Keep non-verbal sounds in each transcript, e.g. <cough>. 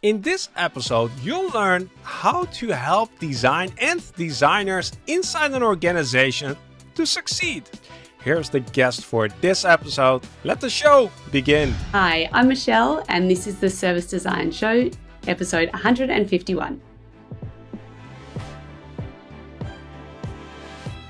In this episode, you'll learn how to help design and designers inside an organization to succeed. Here's the guest for this episode. Let the show begin. Hi, I'm Michelle, and this is the Service Design Show, episode 151.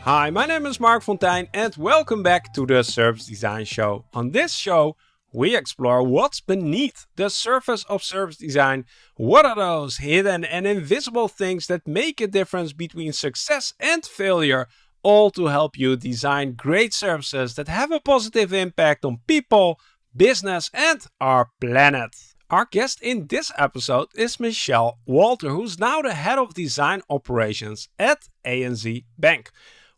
Hi, my name is Marc Fonteijn, and welcome back to the Service Design Show. On this show, we explore what's beneath the surface of service design. What are those hidden and invisible things that make a difference between success and failure, all to help you design great services that have a positive impact on people, business, and our planet. Our guest in this episode is Michelle Walter, who's now the head of design operations at ANZ Bank.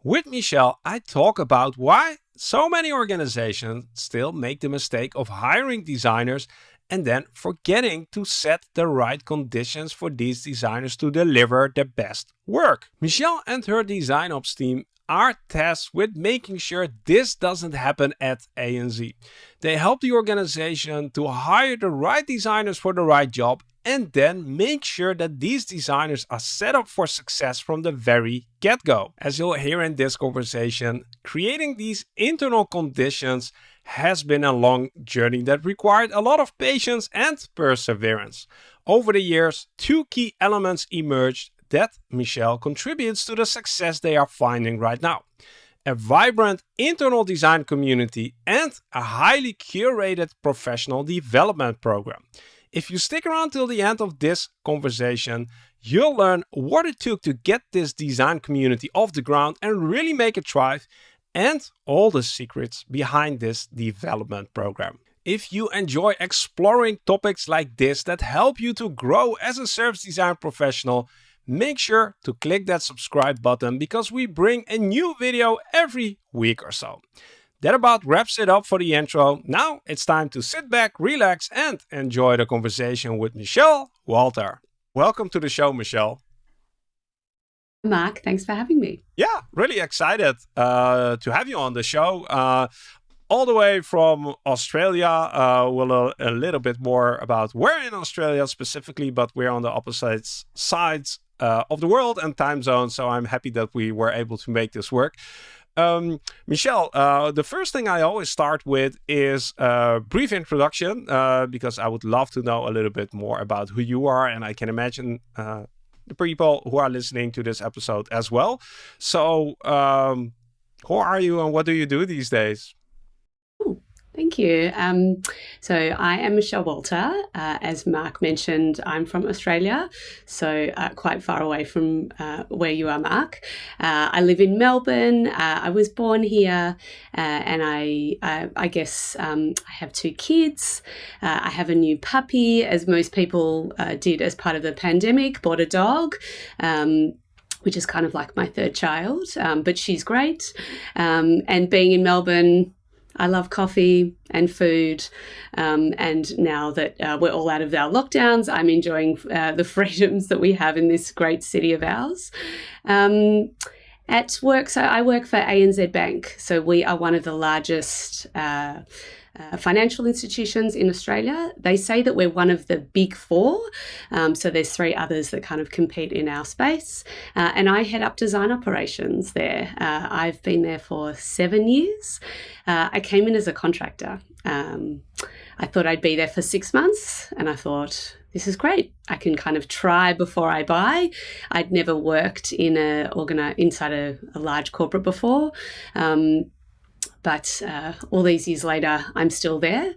With Michelle, I talk about why so many organizations still make the mistake of hiring designers and then forgetting to set the right conditions for these designers to deliver the best work. Michelle and her design ops team are tasked with making sure this doesn't happen at ANZ. They help the organization to hire the right designers for the right job and then make sure that these designers are set up for success from the very get-go. As you'll hear in this conversation, creating these internal conditions has been a long journey that required a lot of patience and perseverance. Over the years, two key elements emerged that Michelle contributes to the success they are finding right now. A vibrant internal design community and a highly curated professional development program. If you stick around till the end of this conversation, you'll learn what it took to get this design community off the ground and really make it thrive, and all the secrets behind this development program. If you enjoy exploring topics like this that help you to grow as a service design professional, make sure to click that subscribe button because we bring a new video every week or so. That about wraps it up for the intro. Now it's time to sit back, relax, and enjoy the conversation with Michelle Walter. Welcome to the show, Michelle. Marc, thanks for having me. Yeah, really excited uh, to have you on the show. Uh, all the way from Australia. Uh, we'll a, a little bit more about where in Australia specifically, but we're on the opposite sides uh, of the world and time zone. So I'm happy that we were able to make this work. Um, Michelle, uh, the first thing I always start with is a brief introduction uh, because I would love to know a little bit more about who you are, and I can imagine uh, the people who are listening to this episode as well. So, um, who are you and what do you do these days? Thank you. Um, so I am Michelle Walter. Uh, as Marc mentioned, I'm from Australia, so uh, quite far away from uh, where you are, Marc. Uh, I live in Melbourne. Uh, I was born here, uh, and I, I, I guess um, I have two kids. I have a new puppy, as most people did as part of the pandemic. Bought a dog. Um, which is kind of like my third child, um, but she's great. Um, and being in Melbourne, I love coffee and food. Um, and now that uh, we're all out of our lockdowns, I'm enjoying uh, the <laughs> freedoms that we have in this great city of ours. Um, at work, so I work for ANZ Bank. So we are one of the largest. Uh, uh, financial institutions in Australia. They say that we're one of the big four. Um, so there's three others that kind of compete in our space. Uh, and I head up design operations there. Uh, I've been there for seven years. Uh, I came in as a contractor. Um, I thought I'd be there for six months and I thought, this is great. I can kind of try before I buy. I'd never worked in a organi- inside a, a large corporate before. Um, but uh, all these years later, I'm still there.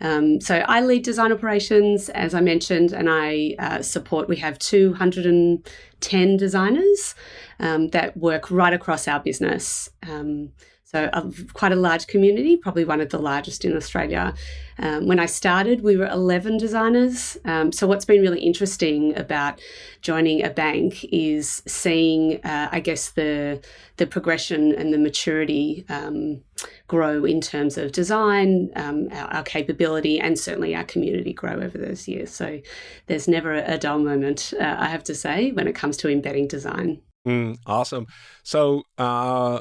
Um, so I lead design operations, as I mentioned, and I uh, support. We have 210 designers um, that work right across our business. Um, so a, quite a large community, probably one of the largest in Australia. Um, when I started, we were 11 designers. Um, so what's been really interesting about joining a bank is seeing, uh, I guess, the the progression and the maturity um, grow in terms of design, um, our, our, capability, and certainly our community grow over those years. So there's never a, a dull moment, uh, I have to say, when it comes to embedding design. Mm, awesome. So uh,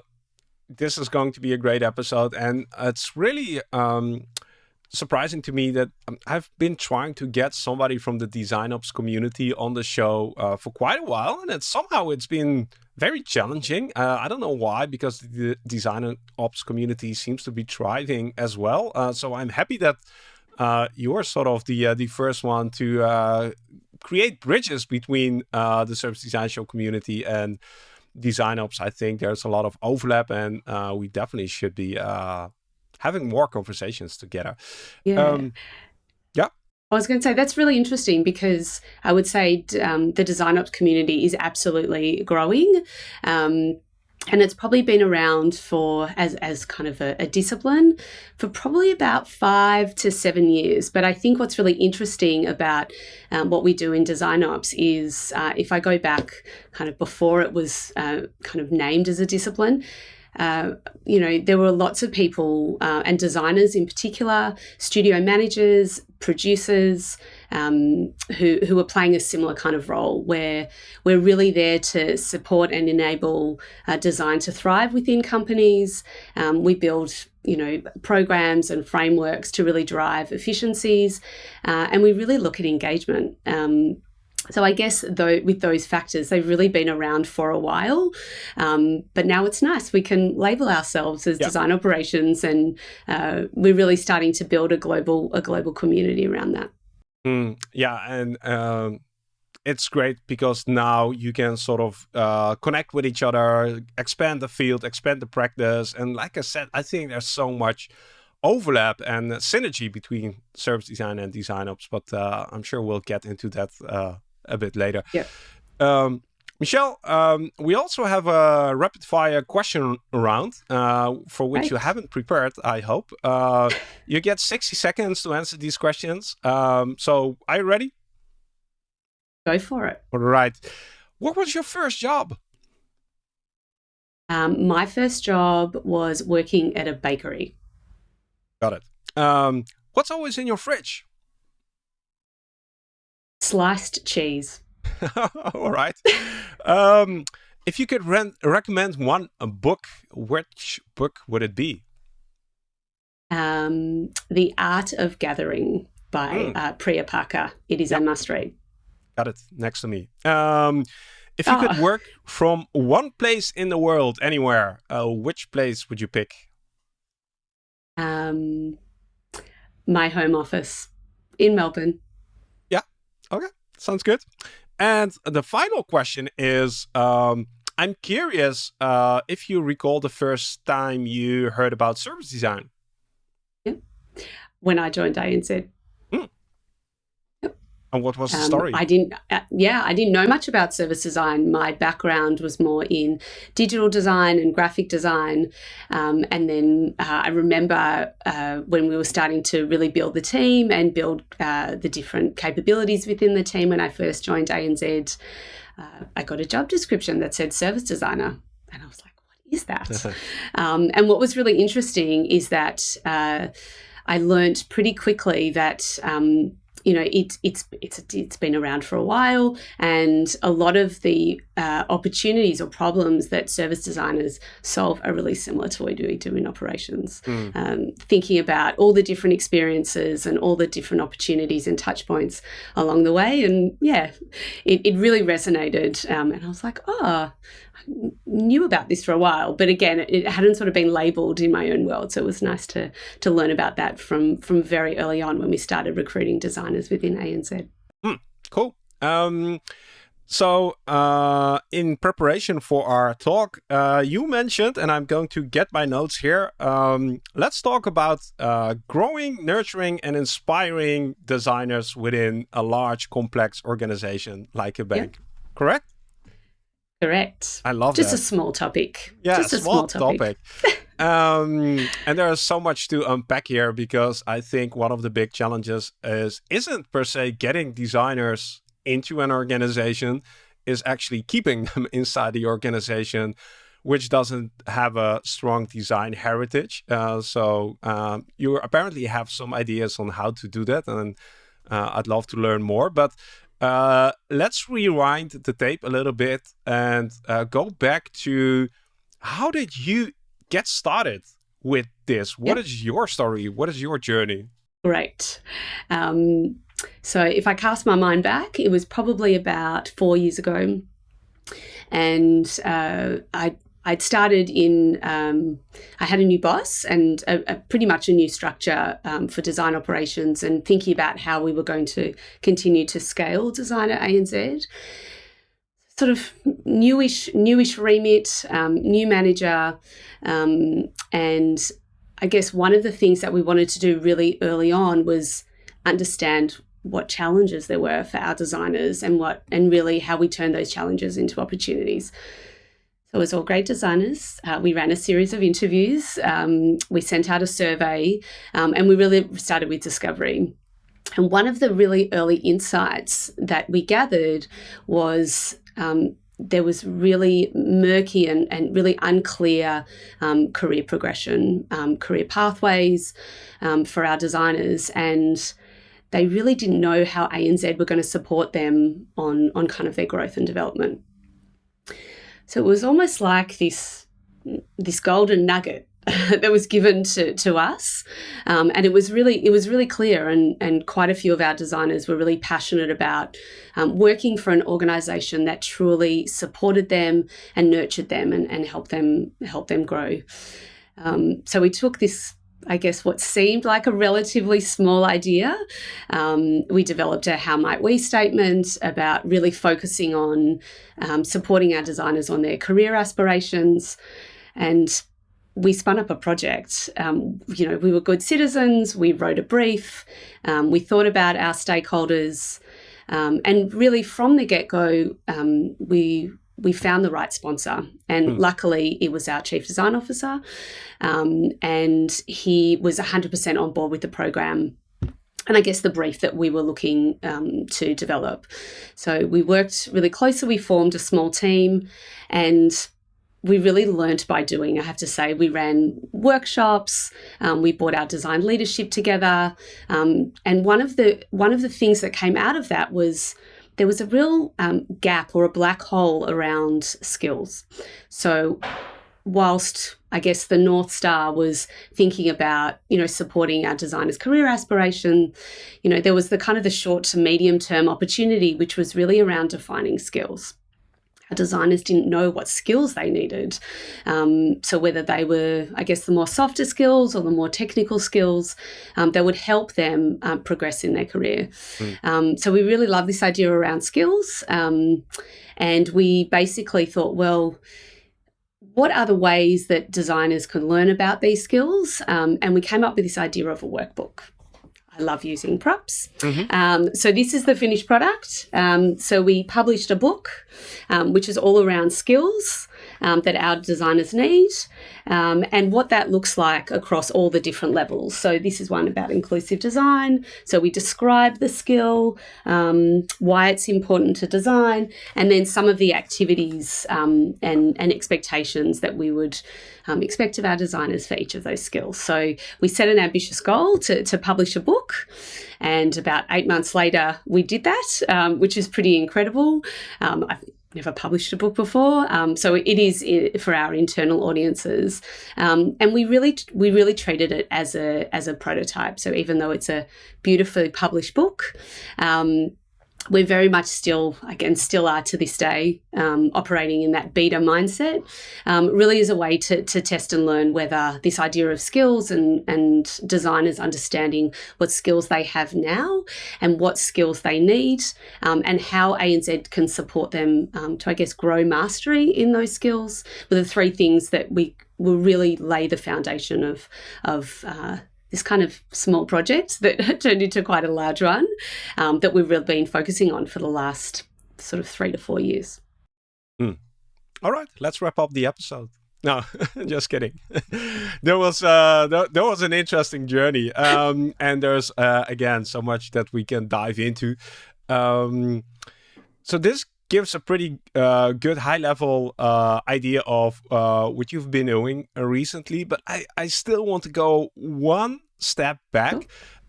this is going to be a great episode, and it's really um, surprising to me that um, I've been trying to get somebody from the design ops community on the show uh, for quite a while, and it, somehow it's been very challenging. Uh, I don't know why, because the design ops community seems to be thriving as well. Uh, so I'm happy that uh, you're sort of the uh, the first one to uh, create bridges between the service design show community and design ops. I think there's a lot of overlap, and we definitely should be having more conversations together. Yeah. Um, yeah. I was going to say that's really interesting because I would say um, the design ops community is absolutely growing. Um, and it's probably been around for as, as kind of a, a, discipline for probably about five to seven years. But i think what's really interesting about um, what we do in design ops is uh, if i go back kind of before it was uh, kind of named as a discipline uh, you know, there were lots of people uh, and designers in particular, studio managers, producers, um, who, who are playing a similar kind of role where we're really there to support and enable uh, design to thrive within companies. Um, we build you know programs and frameworks to really drive efficiencies uh, and we really look at engagement um, so I guess though with those factors, they've really been around for a while, um, but now it's nice we can label ourselves as yep. design operations, and uh, we're really starting to build a global a global community around that. Mm, yeah, and um, it's great because now you can sort of uh, connect with each other, expand the field, expand the practice, and like I said, I think there's so much overlap and synergy between service design and design ops, but uh, I'm sure we'll get into that uh, a bit later. Yeah. Um, Michelle, um, we also have a rapid fire question round uh, for which right. you haven't prepared, I hope. Uh, you get 60 seconds to answer these questions. Um, so, are you ready? Go for it. All right. What was your first job? Um, my first job was working at a bakery. Got it. Um, what's always in your fridge? Sliced cheese. <laughs> All right. um, if you could recommend one book, which book would it be? Um, the Art of Gathering by mm. uh, Priya Parker. It is yep. a must read. Got it next to me. Um, if you oh. could work from one place in the world, anywhere, uh, which place would you pick? Um, my home office in Melbourne. Okay, sounds good. And the final question is, um, I'm curious uh, if you recall the first time you heard about service design. Yeah, when I joined ANZ. And what was the um, story? I didn't, uh, yeah, I didn't know much about service design. My background was more in digital design and graphic design. Um, and then uh, I remember uh, when we were starting to really build the team and build uh, the different capabilities within the team when I first joined ANZ, uh, I got a job description that said service designer. And I was like, what is that? <laughs> um, and what was really interesting is that uh, I learned pretty quickly that um, you know, it, it's it's it's been around for a while, and a lot of the uh, opportunities or problems that service designers solve are really similar to what we do in operations. Mm. Um, thinking about all the different experiences and all the different opportunities and touch points along the way, and yeah, it, it really resonated. Um, and I was like, oh, knew about this for a while, but again, it hadn't sort of been labeled in my own world. So it was nice to to learn about that from from very early on when we started recruiting designers within ANZ. Mm, cool. Um, so uh, in preparation for our talk, uh, you mentioned, and I'm going to get my notes here. Um, let's talk about uh, growing, nurturing, and inspiring designers within a large, complex organization like a bank. Yep. Correct? Correct. I love Just that. a small topic. Yeah, Just a small, small topic. topic. <laughs> um, and there is so much to unpack here because I think one of the big challenges is isn't per se getting designers into an organization, is actually keeping <laughs> them inside the organization, which doesn't have a strong design heritage. Uh, so um, you apparently have some ideas on how to do that, and uh, I'd love to learn more. But uh, let's rewind the tape a little bit and uh, go back to how did you get started with this? What yep. is your story? What is your journey? Great. Um, so if I cast my mind back, it was probably about four years ago, and uh, I I'd started in, um, I had a new boss and a, a pretty much a new structure um, for design operations and thinking about how we were going to continue to scale design at ANZ. Sort of newish, newish remit, um, new manager, um, and I guess one of the things that we wanted to do really early on was understand what challenges there were for our designers and what and really how we turn those challenges into opportunities. It was all great designers. Uh, we ran a series of interviews. Um, we sent out a survey, um, and we really started with discovery. And one of the really early insights that we gathered was um, there was really murky and, and really unclear um, career progression, um, career pathways um, for our designers. And they really didn't know how ANZ were going to support them on, on kind of their growth and development. So it was almost like this, this golden nugget <laughs> that was given to, to us. Um, and it was really it was really clear and, and quite a few of our designers were really passionate about um, working for an organization that truly supported them and nurtured them and, and helped them help them grow. Um, so we took this I guess, what seemed like a relatively small idea. Um, we developed a How Might We statement about really focusing on um, supporting our designers on their career aspirations. And we spun up a project. Um, you know, we were good citizens, we wrote a brief, um, we thought about our stakeholders. Um, and really, from the get go, um, we we found the right sponsor. And mm. luckily, it was our chief design officer. Um, and he was 100% on board with the program. And I guess the brief that we were looking um, to develop. So we worked really closely. We formed a small team and we really learnt by doing. I have to say, we ran workshops, um, we brought our design leadership together, um, and one of the one of the things that came out of that was there was a real um, gap or a black hole around skills. So, whilst I guess the North Star was thinking about, you know, supporting our designers' career aspiration, you know, there was the kind of the short to medium term opportunity, which was really around defining skills designers didn't know what skills they needed. Um, so whether they were, I guess, the more softer skills or the more technical skills um, that would help them um, progress in their career. Mm. so we really love this idea around skills. Um, and we basically thought, well, what are the ways that designers can learn about these skills? Um, and we came up with this idea of a workbook. I love using props. Mm-hmm. Um, so this is the finished product. Um, so we published a book, um, which is all around skills um, that our designers need um, and what that looks like across all the different levels. So this is one about inclusive design. So we describe the skill, um, why it's important to design, and then some of the activities and, and expectations that we would um, expect of our designers for each of those skills. So we set an ambitious goal to, to publish a book. And about eight months later, we did that, um, which is pretty incredible. Um, I've never published a book before, um, so it is for our internal audiences. Um, and we really we really treated it as a as a prototype. So even though it's a beautifully published book, um, we're very much still, again, still are to this day, um, operating in that beta mindset, um, really is a way to, to test and learn whether this idea of skills and, and designers understanding what skills they have now and what skills they need um, and how ANZ can support them um, to, I guess, grow mastery in those skills were the three things that we will really lay the foundation of, of uh, this kind of small project <laughs> that turned into quite a large one um, that we've really been focusing on for the last sort of three to four years. Mm. All right, let's wrap up the episode. No, <laughs> just kidding. <laughs> there was uh, there, there, was an interesting journey, um, and there's uh, again so much that we can dive into. Um, so this gives a pretty uh, good high level uh, idea of uh, what you've been doing recently, but I, I still want to go one step back. Oh.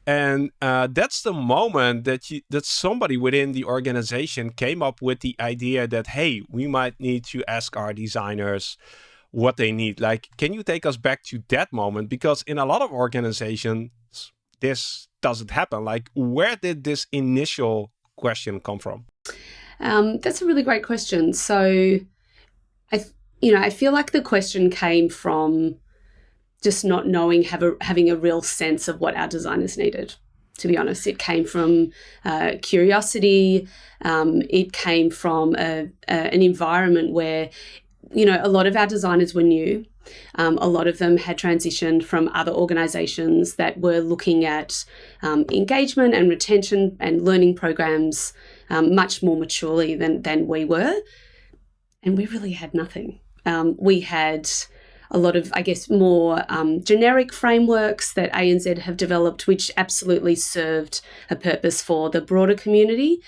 And uh, that's the moment that you, that somebody within the organization came up with the idea that hey, we might need to ask our designers what they need. Like, can you take us back to that moment? Because in a lot of organizations, this doesn't happen? Like, where did this initial question come from? Um, that's a really great question. So, I, you know, I feel like the question came from just not knowing, have a, having a real sense of what our designers needed. To be honest, it came from uh, curiosity. Um, it came from a, a, an environment where, you know, a lot of our designers were new. Um, a lot of them had transitioned from other organizations that were looking at um, engagement and retention and learning programs um, much more maturely than, than we were. And we really had nothing. Um, we had a lot of, I guess, more um, generic frameworks that ANZ have developed, which absolutely served a purpose for the broader community.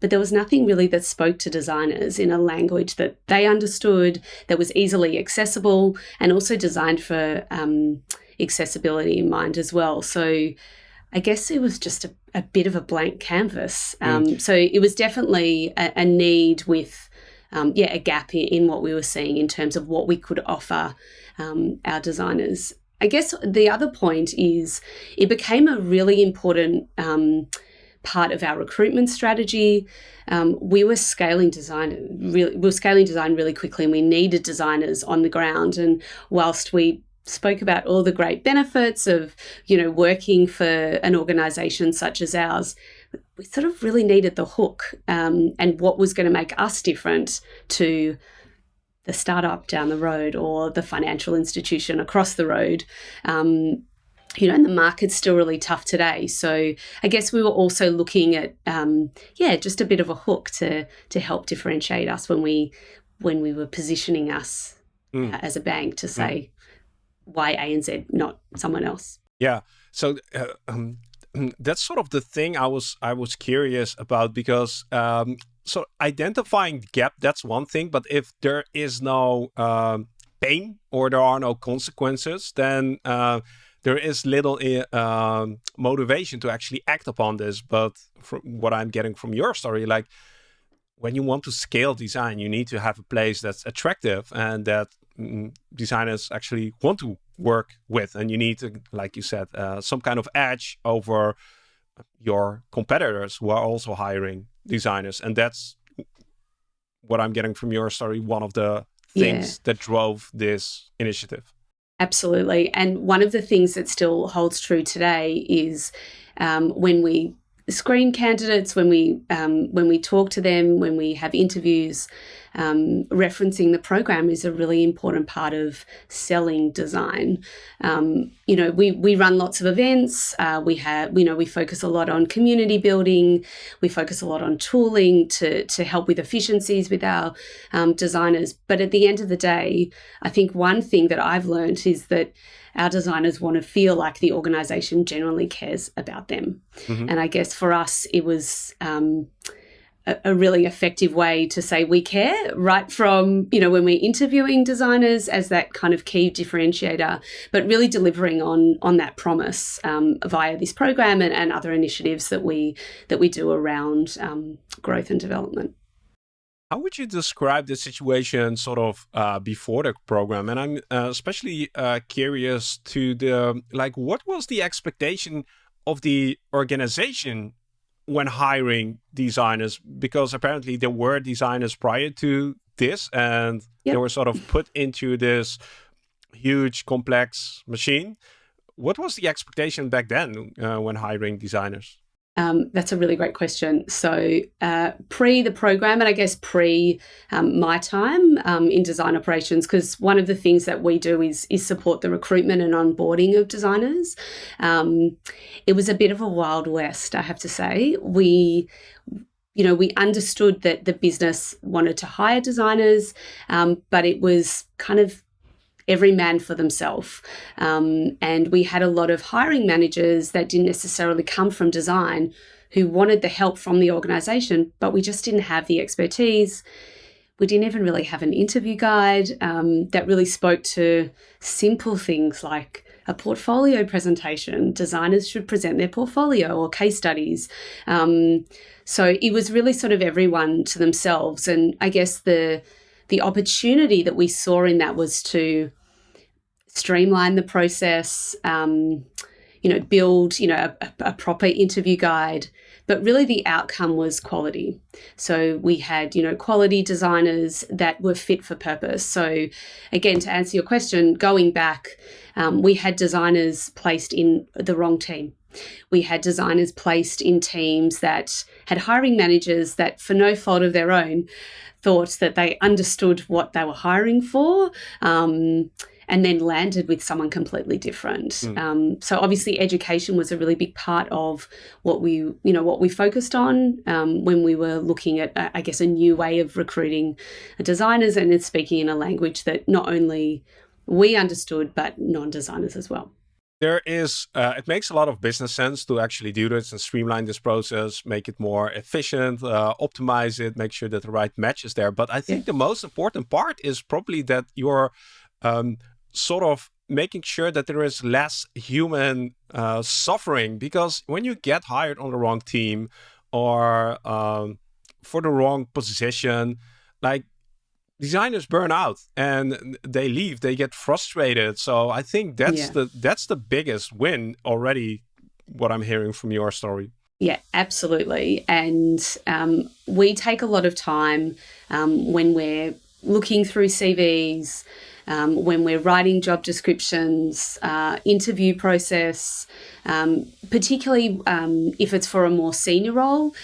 But there was nothing really that spoke to designers in a language that they understood, that was easily accessible, and also designed for um, accessibility in mind as well. So I guess it was just a, a bit of a blank canvas. Mm. Um, mm. So it was definitely a, a need with, um, yeah, a gap in, in, what we were seeing in terms of what we could offer um, our designers. I guess the other point is it became a really important um, part of our recruitment strategy. Um, we were scaling design really, we were scaling design really quickly, and we needed designers on the ground. And whilst we spoke about all the great benefits of you know working for an organization such as ours we sort of really needed the hook um, and what was going to make us different to the startup down the road or the financial institution across the road. Um, you know, and the market's still really tough today. So I guess we were also looking at, um, yeah, just a bit of a hook to to help differentiate us when we when we were positioning us mm. uh, as a bank to say mm. Why ANZ, not someone else. Yeah. So uh, um, that's sort of the thing I was I was curious about because um, so identifying gap that's one thing, but if there is no um, pain or there are no consequences, then uh, there is little uh, motivation to actually act upon this. But from what I'm getting from your story, like when you want to scale design, you need to have a place that's attractive and that mm, designers actually want to work with. And you need to, like you said, uh, some kind of edge over your competitors who are also hiring designers. And that's what I'm getting from your story, one of the things yeah. that drove this initiative. Absolutely. And one of the things that still holds true today is um, when we screen candidates, when we um, when we talk to them, when we have interviews, um, referencing the program is a really important part of selling design. Um, you know, we, we run lots of events. Uh, we have, you know, we focus a lot on community building. We focus a lot on tooling to, to help with efficiencies with our um, designers. But at the end of the day, I think one thing that I've learned is that our designers want to feel like the organization generally cares about them. Mm-hmm. And I guess for us, it was, um, a, really effective way to say we care right from you know when we're interviewing designers as that kind of key differentiator but really delivering on on that promise um, via this program and, and, other initiatives that we that we do around um, growth and development how would you describe the situation sort of uh, before the program? And i'm uh, especially uh, curious to the like what was the expectation of the organization when hiring designers? Because apparently there were designers prior to this and yep. they were sort of put into this huge complex machine. What was the expectation back then uh, when hiring designers um, that's a really great question. So, uh, pre the program, and I guess pre um, my time um, in design operations, because one of the things that we do is is support the recruitment and onboarding of designers. Um, it was a bit of a wild west, I have to say. We you know, we understood that the business wanted to hire designers, um, but it was kind of every man for themselves. Um, and we had a lot of hiring managers that didn't necessarily come from design who wanted the help from the organization, but we just didn't have the expertise. We didn't even really have an interview guide um, that really spoke to simple things like a portfolio presentation. Designers should present their portfolio or case studies. Um, so it was really sort of everyone to themselves. And I guess the the opportunity that we saw in that was to streamline the process, um, you know, build, you know, a, a proper interview guide, but really the outcome was quality. So we had, you know, quality designers that were fit for purpose. So again, to answer your question, going back, um, we had designers placed in the wrong team. We had designers placed in teams that had hiring managers that, for no fault of their own, thought that they understood what they were hiring for. Um, and then landed with someone completely different. Mm. Um, so obviously, education was a really big part of what we, you know, what we focused on um, when we were looking at, I guess, a new way of recruiting designers and speaking in a language that not only we understood but non-designers as well. There is, uh, it makes a lot of business sense to actually do this and streamline this process, make it more efficient, uh, optimize it, make sure that the right match is there. But I think yeah. the most important part is probably that you're um, sort of making sure that there is less human uh, suffering because when you get hired on the wrong team or um, for the wrong position, like designers burn out and they leave, they get frustrated. So I think that's yeah. the that's the biggest win already. What I'm hearing from your story. Yeah, absolutely. And um, we take a lot of time um, when we're looking through CVs um, when we're writing job descriptions, uh, interview process, um, particularly um, if it's for a more senior role.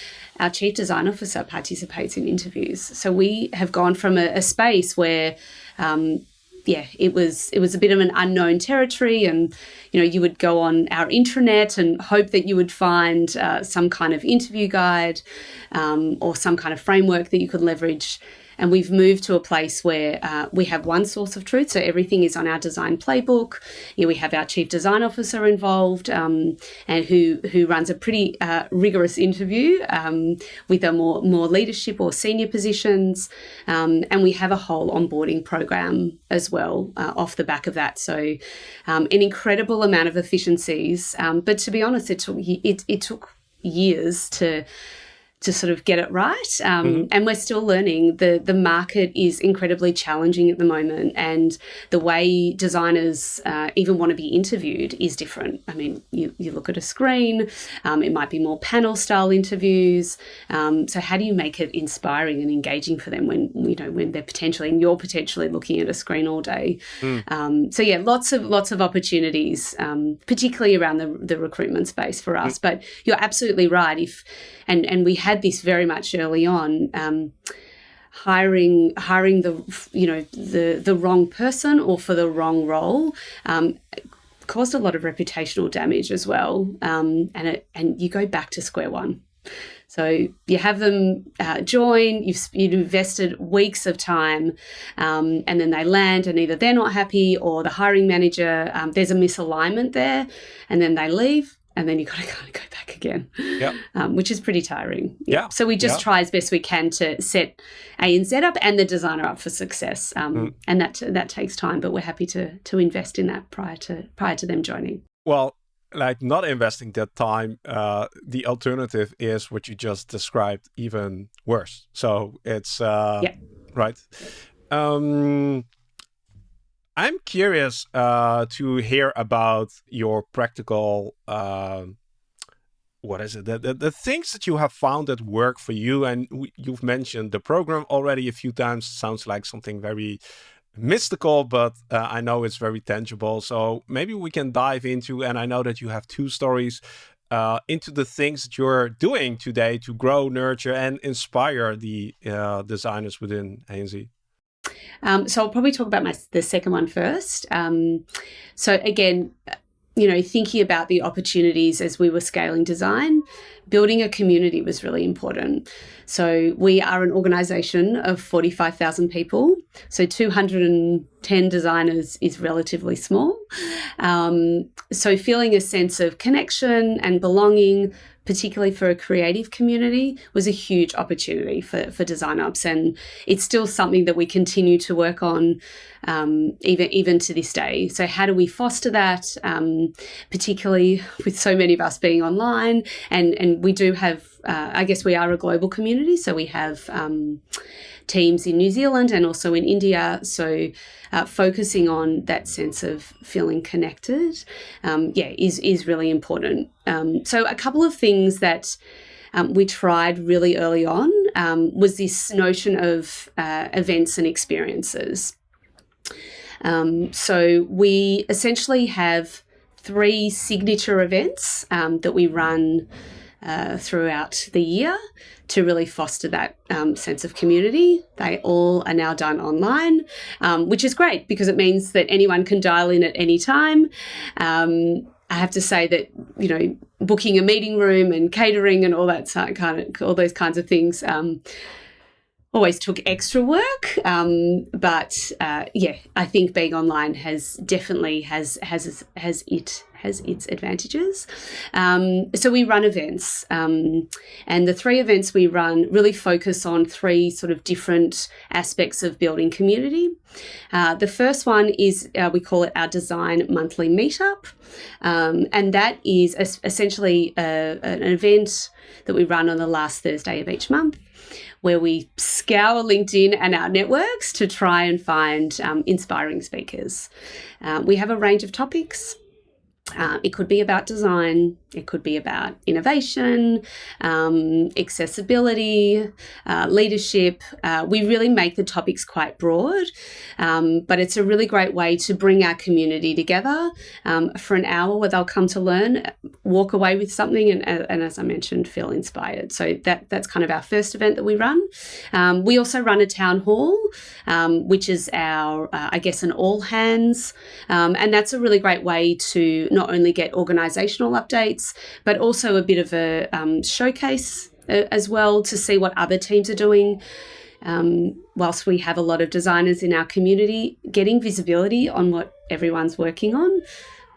Our chief design officer participates in interviews. So we have gone from a, a space where um, yeah, it was it was a bit of an unknown territory, and you know you would go on our intranet and hope that you would find uh, some kind of interview guide um, or some kind of framework that you could leverage and we've moved to a place where uh, we have one source of truth. So everything is on our design playbook. You know, we have our chief design officer involved um, and who, who runs a pretty uh, rigorous interview um, with a more, more leadership or senior positions. Um, and we have a whole onboarding program as well uh, off the back of that. So um, an incredible amount of efficiencies. Um, but to be honest, it took, it, it took years to to sort of get it right. Um, mm -hmm. And we're still learning. The the market is incredibly challenging at the moment, and the way designers uh, even want to be interviewed is different. I mean, you, you look at a screen. Um, it might be more panel style interviews. Um, so how do you make it inspiring and engaging for them when you know when they're potentially and you're potentially looking at a screen all day? Mm. so yeah, lots of lots of opportunities, um, particularly around the the recruitment space for us. Mm. But you're absolutely right. If and and we had this very much early on. Um, hiring hiring the you know the the wrong person or for the wrong role um, caused a lot of reputational damage as well um, and it and you go back to square one so you have them uh, join you've, you've invested weeks of time um, and then they land and either they're not happy or the hiring manager um, there's a misalignment there and then they leave and then you got to kind of go back again, yep. um, which is pretty tiring. Yeah. So we just try as best we can to set ANZ up and the designer up for success, um, mm. and that that takes time. But we're happy to to invest in that prior to prior to them joining. Well, like not investing that time, uh, the alternative is what you just described, even worse. So it's uh, yeah. right. Um, I'm curious uh, to hear about your practical, uh, what is it, the, the, the, things that you have found that work for you. And you've mentioned the program already a few times. Sounds like something very mystical, but uh, I know it's very tangible. So maybe we can dive into, and I know that you have two stories uh, into the things that you're doing today to grow, nurture, and inspire the uh, designers within ANZ. Um, so I'll probably talk about my the second one first. Um, so again, you know, thinking about the opportunities as we were scaling design, building a community was really important. So we are an organization of 45,000 people. So 210 designers is relatively small. Um, so feeling a sense of connection and belonging, particularly for a creative community, was a huge opportunity for, for Design Ops. And it's still something that we continue to work on um, even, even to this day. So how do we foster that, um, particularly with so many of us being online? And, and we do have uh, I guess we are a global community, so we have um, teams in New Zealand and also in India. So uh, focusing on that sense of feeling connected, um, yeah, is is really important. Um, so a couple of things that um, we tried really early on um, was this notion of uh, events and experiences. Um, so we essentially have three signature events um, that we run uh, throughout the year to really foster that um, sense of community. They all are now done online, um, which is great because it means that anyone can dial in at any time. Um, I have to say that you know booking a meeting room and catering and all that kind of all those kinds of things um, always took extra work. Um, but uh, yeah, I think being online has definitely has has has it has its advantages. Um, so we run events, um, and the three events we run really focus on three sort of different aspects of building community. Uh, the first one is uh, we call it our design monthly meetup, um, and that is essentially a, an event that we run on the last Thursday of each month where we scour LinkedIn and our networks to try and find um, inspiring speakers. Uh, we have a range of topics. Uh, it could be about design, it could be about innovation, um, accessibility, uh, leadership. Uh, we really make the topics quite broad, um, but it's a really great way to bring our community together um, for an hour where they'll come to learn, walk away with something, and, and as I mentioned, feel inspired. So that that's kind of our first event that we run. Um, we also run a town hall, um, which is our, uh, I guess, an all hands, and that's a really great way to not only get organisational updates but also a bit of a um, showcase uh, as well to see what other teams are doing. Um, whilst we have a lot of designers in our community, getting visibility on what everyone's working on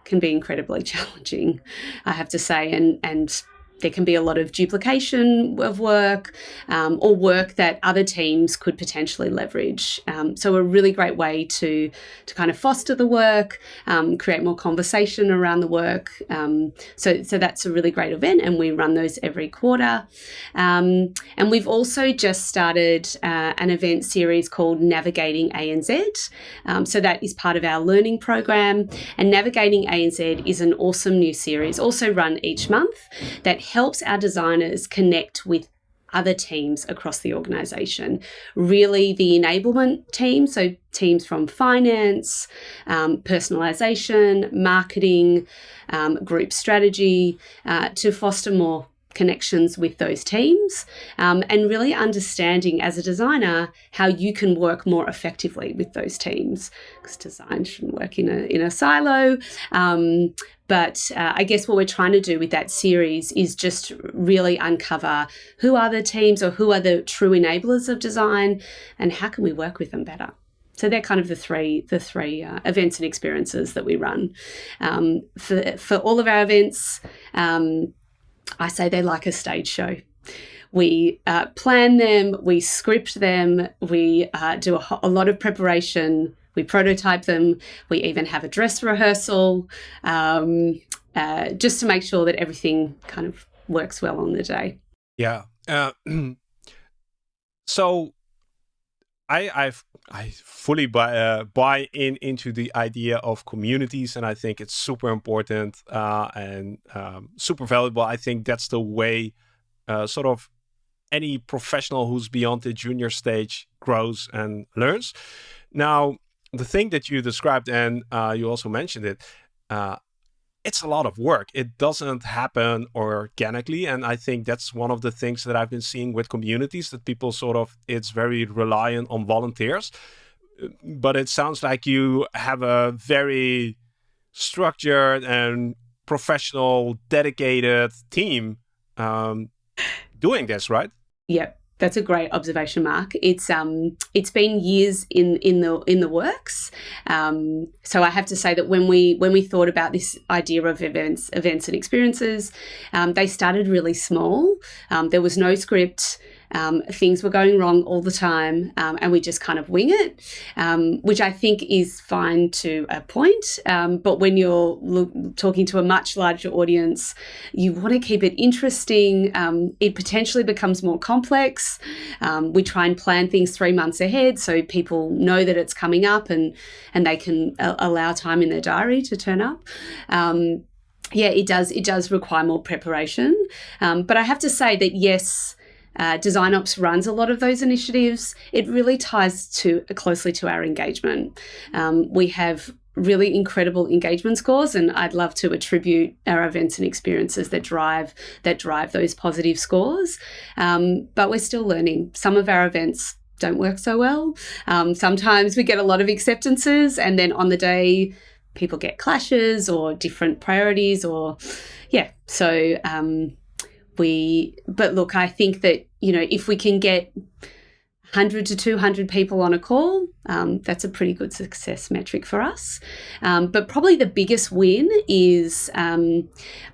can be incredibly <laughs> challenging, I have to say. And and there can be a lot of duplication of work um, or work that other teams could potentially leverage. Um, so a really great way to to kind of foster the work, um, create more conversation around the work. Um, so so that's a really great event, and we run those every quarter. Um, and we've also just started uh, an event series called Navigating ANZ. Um, so that is part of our learning program, and Navigating ANZ is an awesome new series, also run each month that helps our designers connect with other teams across the organization. Really, the enablement team, so teams from finance, um, personalization, marketing, um, group strategy, uh, to foster more connections with those teams um, and really understanding as a designer how you can work more effectively with those teams because design shouldn't work in a, in a silo um, but uh, I guess what we're trying to do with that series is just really uncover who are the teams or who are the true enablers of design and how can we work with them better. So they're kind of the three the three uh, events and experiences that we run um, for for all of our events. Um, I say they're like a stage show. We uh, plan them, we script them, we uh, do a, a, lot of preparation, we prototype them, we even have a dress rehearsal um, uh, just to make sure that everything kind of works well on the day. Yeah. Uh, <clears throat> so I I've, I fully buy uh, buy in into the idea of communities, and I think it's super important uh, and um, super valuable. I think that's the way, uh, sort of, any professional who's beyond the junior stage grows and learns. Now, the thing that you described, and uh, you also mentioned it, uh, it's a lot of work. It doesn't happen organically. And I think that's one of the things that I've been seeing with communities that people sort of, it's very reliant on volunteers. But it sounds like you have a very structured and professional, dedicated team um, doing this, right? Yep. That's a great observation, Marc. It's um, it's been years in in the in the works. Um, so I have to say that when we when we thought about this idea of events, events and experiences, um, they started really small. Um, there was no script. Um, things were going wrong all the time, um, and we just kind of wing it, um, which I think is fine to a point. Um, but when you're talking to a much larger audience, you want to keep it interesting. Um, it potentially becomes more complex. Um, we try and plan things three months ahead so people know that it's coming up and and they can uh, allow time in their diary to turn up yeah, it does. It does require more preparation. Um, but I have to say that yes, uh, Design Ops runs a lot of those initiatives. It really ties to closely to our engagement. Um, we have really incredible engagement scores, and I'd love to attribute our events and experiences that drive that drive those positive scores. Um, but we're still learning. Some of our events don't work so well. Um, sometimes we get a lot of acceptances, and then on the day people get clashes or different priorities or yeah so um, we but look i think that you know if we can get 100 to 200 people on a call um, that's a pretty good success metric for us. Um, but probably the biggest win is um,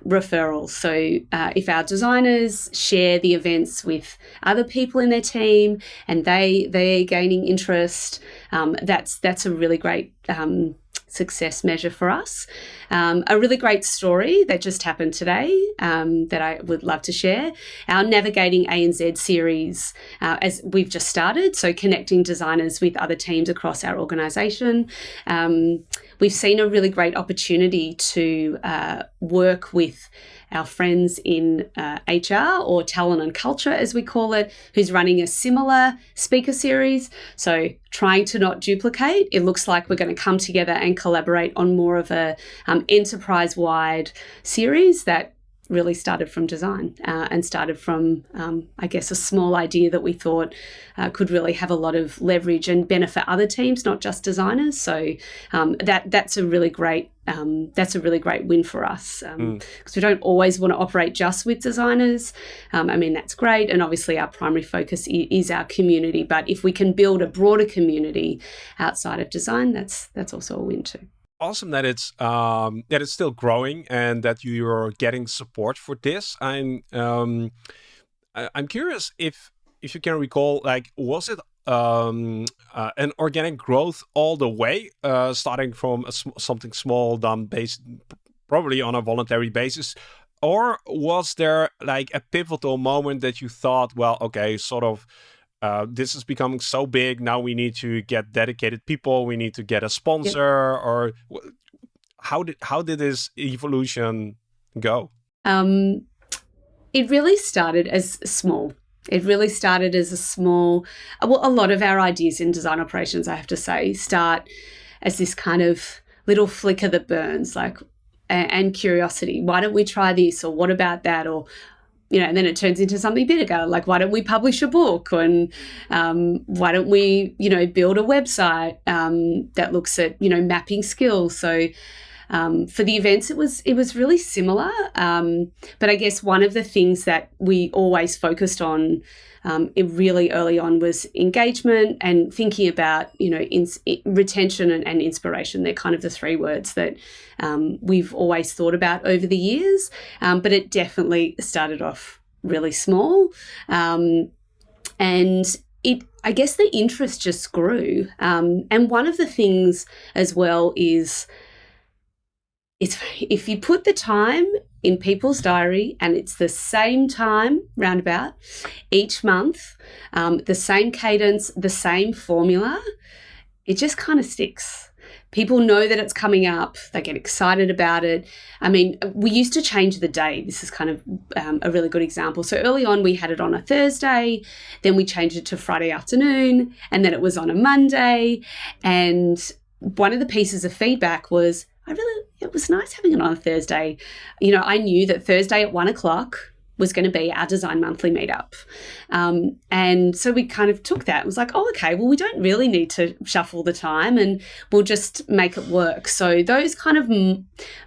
referrals. So uh, if our designers share the events with other people in their team and they they're gaining interest um, that's that's a really great um, success measure for us. Um, a really great story that just happened today um, that I would love to share. Our Navigating ANZ series, uh, as we've just started, so connecting designers with other teams across our organisation. Um, we've seen a really great opportunity to uh, work with our friends in uh, HR or talent and culture, as we call it, who's running a similar speaker series. So, trying to not duplicate, it looks like we're going to come together and collaborate on more of a um, enterprise wide series that really started from design uh, and started from, um, I guess, a small idea that we thought uh, could really have a lot of leverage and benefit other teams, not just designers. So um, that that's a really great um, that's a really great win for us because um, mm. we don't always want to operate just with designers. Um, I mean, that's great. And obviously, our primary focus is our community. But if we can build a broader community outside of design, that's that's also a win too awesome that it's um, that it's still growing and that you're getting support for this. I'm um, I, am curious if if you can recall, like, was it um, uh, an organic growth all the way, uh, starting from sm something small done based probably on a voluntary basis, or was there like a pivotal moment that you thought, well, okay, sort of uh, this is becoming so big. Now we need to get dedicated people. We need to get a sponsor. Or how did how did this evolution go? Um, it really started as small. It really started as a small. Well, a lot of our ideas in design operations, I have to say, start as this kind of little flicker that burns, like and curiosity. Why don't we try this? Or what about that? Or you know, and then it turns into something bigger. Like, why don't we publish a book? And um, why don't we, you know, build a website um, that looks at, you know, mapping skills? So um, for the events, it was it was really similar. Um, but I guess one of the things that we always focused on um, really early on was engagement and thinking about you know retention and, and, inspiration. They're kind of the three words that um, we've always thought about over the years. Um, but it definitely started off really small, um, and it I guess the interest just grew. Um, and one of the things as well is it's if you put the time in people's diary and it's the same time roundabout each month, um, the same cadence, the same formula, it just kind of sticks. People know that it's coming up. They get excited about it. I mean, we used to change the day. This is kind of um, a really good example. So early on, we had it on a Thursday, then we changed it to Friday afternoon, and then it was on a Monday. And one of the pieces of feedback was I really, it was nice having it on a Thursday. You know, I knew that Thursday at one o'clock was going to be our design monthly meetup. Um, and so we kind of took that. It was like, oh, okay, well, we don't really need to shuffle the time and we'll just make it work. So those kind of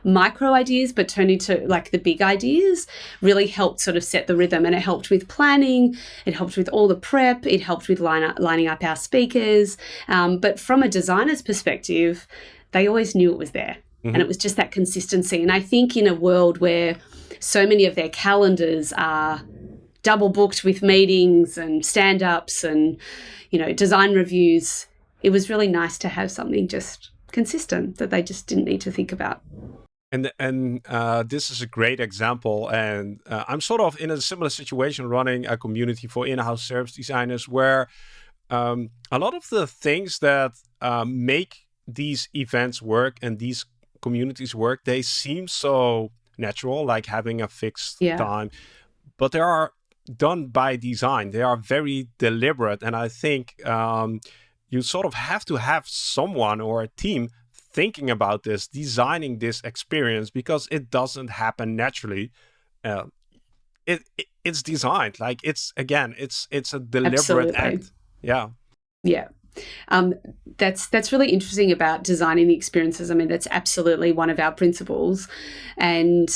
micro ideas, but turned into like the big ideas, really helped sort of set the rhythm. And it helped with planning, it helped with all the prep, it helped with line up, lining up our speakers. Um, but from a designer's perspective, they always knew it was there. Mm-hmm. And it was just that consistency. And I think in a world where so many of their calendars are double booked with meetings and stand ups and, you know, design reviews. It was really nice to have something just consistent that they just didn't need to think about. And and uh, this is a great example. And uh, I'm sort of in a similar situation running a community for in-house service designers where um, a lot of the things that uh, make these events work and these communities work, they seem so natural, like having a fixed yeah. time, but they are done by design. They are very deliberate. And I think um, you sort of have to have someone or a team thinking about this, designing this experience because it doesn't happen naturally. Uh, it, it, it's designed like it's again it's it's a deliberate Absolutely. act. Yeah. Yeah. Um, that's that's really interesting about designing the experiences. I mean, that's absolutely one of our principles, and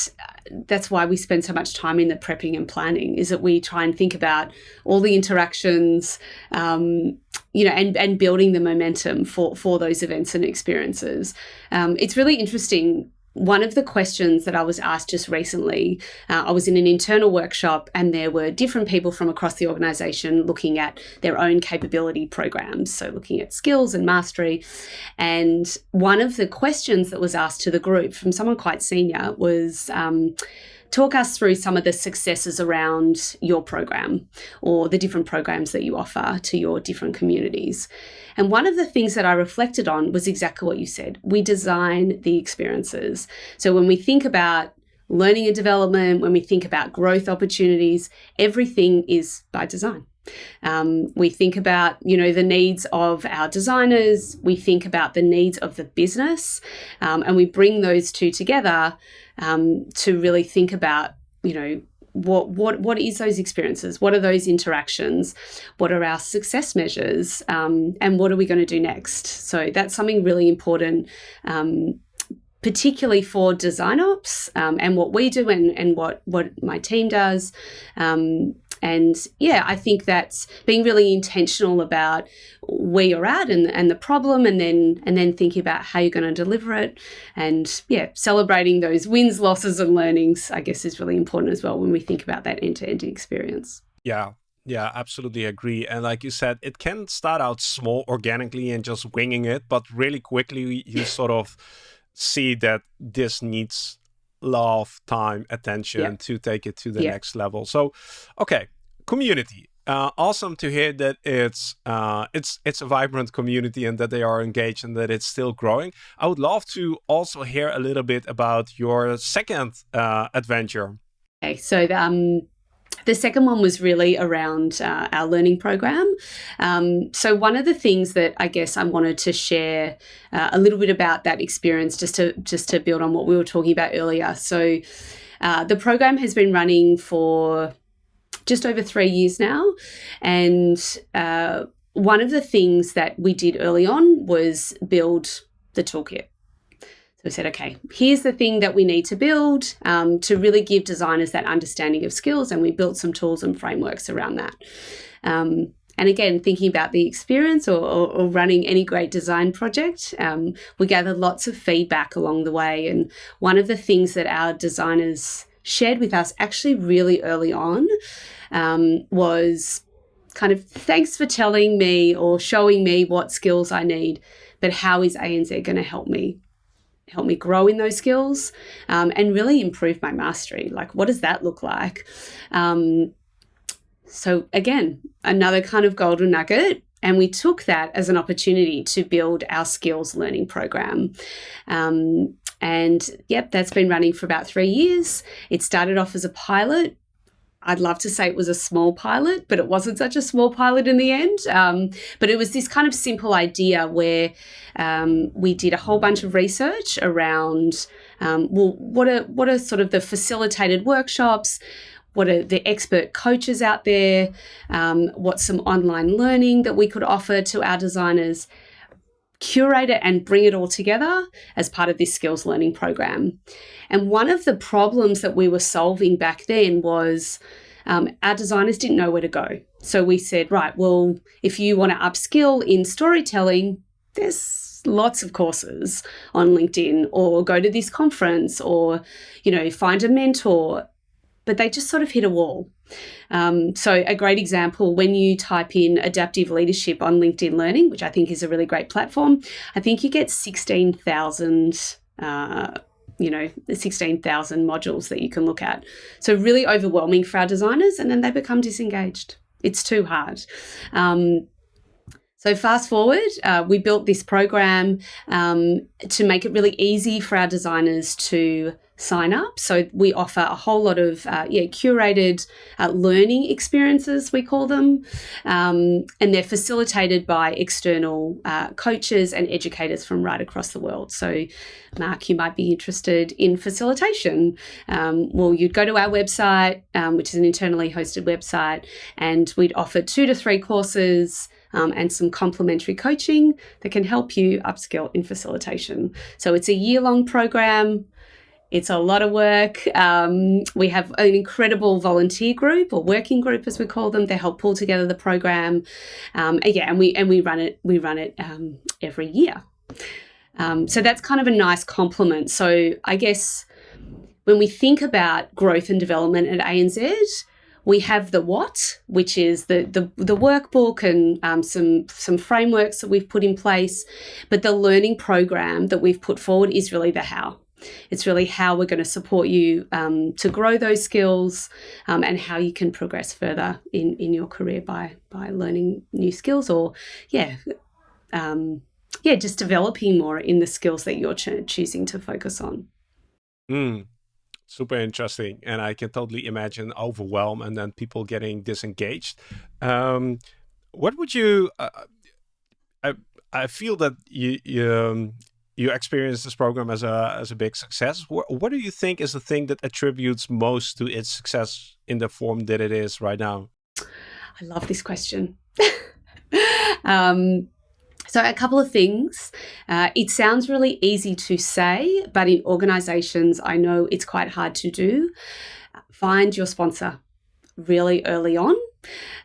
that's why we spend so much time in the prepping and planning. Is that we try and think about all the interactions, um, you know, and and building the momentum for for those events and experiences. Um, it's really interesting one of the questions that I was asked just recently, uh, I was in an internal workshop and there were different people from across the organization looking at their own capability programs. So, looking at skills and mastery. And one of the questions that was asked to the group from someone quite senior was, um, talk us through some of the successes around your program or the different programs that you offer to your different communities. And one of the things that I reflected on was exactly what you said. We design the experiences. So when we think about learning and development, when we think about growth opportunities, everything is by design. Um, we think about, you know, the needs of our designers. We think about the needs of the business, um, and we bring those two together um, to really think about, you know, what what what is those experiences? What are those interactions? What are our success measures? Um, and what are we going to do next? So that's something really important. Um, particularly for design ops um, and what we do and, and what, what my team does. Um, and yeah, I think that's being really intentional about where you're at and, and the problem and then and then thinking about how you're going to deliver it. And yeah, celebrating those wins, losses and learnings, I guess is really important as well when we think about that end-to-end -end experience. Yeah. Yeah, absolutely agree. And like you said, it can start out small organically and just winging it, but really quickly you sort of see that this needs love, time, attention yeah. to take it to the yeah. next level. So, okay, community. Uh, awesome to hear that it's uh, it's it's a vibrant community and that they are engaged and that it's still growing. I would love to also hear a little bit about your second uh, adventure. Okay, so um, the second one was really around uh, our learning program. Um, so, one of the things that I guess I wanted to share uh, a little bit about that experience, just to just to build on what we were talking about earlier. So, uh, the program has been running for just over three years now, and uh, one of the things that we did early on was build the toolkit we said, okay, here's the thing that we need to build um, to really give designers that understanding of skills. And we built some tools and frameworks around that. Um, and again, thinking about the experience or, or, or running any great design project, um, we gathered lots of feedback along the way. And one of the things that our designers shared with us actually really early on um, was kind of thanks for telling me or showing me what skills I need, but how is ANZ going to help me help me grow in those skills um, and really improve my mastery. Like, what does that look like? Um, so, again, another kind of golden nugget. And we took that as an opportunity to build our skills learning program. Um, and yep, that's been running for about three years. It started off as a pilot I'd love to say it was a small pilot, but it wasn't such a small pilot in the end. Um, but it was this kind of simple idea where um, we did a whole bunch of research around um, well, what are what are sort of the facilitated workshops? What are the expert coaches out there? Um, what's some online learning that we could offer to our designers? Curate it and bring it all together as part of this skills learning program. And one of the problems that we were solving back then was um, our designers didn't know where to go. So we said, right, well, if you want to upskill in storytelling, there's lots of courses on LinkedIn or go to this conference or, you know, find a mentor. But they just sort of hit a wall. Um, so, a great example when you type in adaptive leadership on LinkedIn Learning, which I think is a really great platform, I think you get 16,000. Uh, you know, 16,000 modules that you can look at. So, really overwhelming for our designers, and then they become disengaged. It's too hard. Um, so fast forward, uh, we built this program um, to make it really easy for our designers to sign up. So we offer a whole lot of uh, yeah curated uh, learning experiences we call them, um, and they're facilitated by external uh, coaches and educators from right across the world. So, Marc, you might be interested in facilitation. Um, well, you'd go to our website, um, which is an internally hosted website, and we'd offer two to three courses um, and some complementary coaching that can help you upskill in facilitation. So it's a year long program. It's a lot of work. Um, we have an incredible volunteer group or working group, as we call them. They help pull together the program. Um, yeah, and we and we run it. We run it um, every year. Um, so that's kind of a nice complement. So I guess when we think about growth and development at ANZ, we have the what, which is the the, the workbook and um, some some frameworks that we've put in place, but the learning program that we've put forward is really the how. It's really how we're going to support you um, to grow those skills um, and how you can progress further in, in your career by by learning new skills or yeah um, yeah just developing more in the skills that you're ch- choosing to focus on. Mm super interesting and i can totally imagine overwhelm and then people getting disengaged um, what would you uh, i i feel that you you, um, you experienced this program as a as a big success what, what do you think is the thing that attributes most to its success in the form that it is right now i love this question <laughs> um, so, a couple of things. Uh, it sounds really easy to say, but in organizations, I know it's quite hard to do. Find your sponsor really early on.